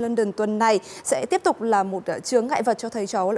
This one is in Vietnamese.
London tuần này sẽ tiếp tục là một ờ, chướng ngại vật cho thầy trò